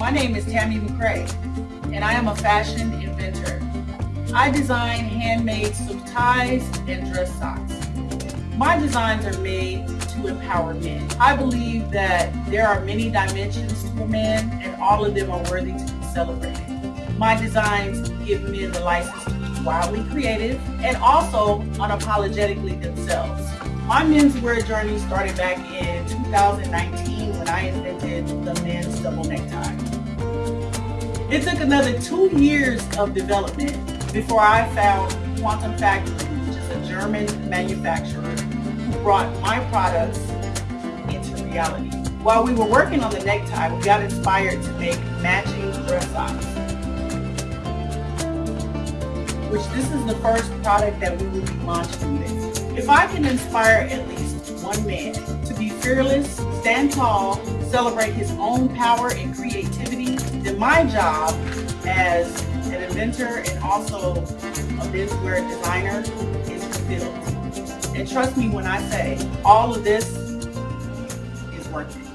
My name is Tammy McCray, and I am a fashion inventor. I design handmade suit ties and dress socks. My designs are made to empower men. I believe that there are many dimensions to a man, and all of them are worthy to be celebrated. My designs give men the license to be wildly creative and also unapologetically themselves. My menswear journey started back in 2019 when I invented the men's double necktie. It took another two years of development before I found Quantum Factory, which is a German manufacturer who brought my products into reality. While we were working on the necktie, we got inspired to make matching dress socks which this is the first product that we will be launching with. If I can inspire at least one man to be fearless, stand tall, celebrate his own power and creativity, then my job as an inventor and also a menswear designer is fulfilled. And trust me when I say all of this is worth it.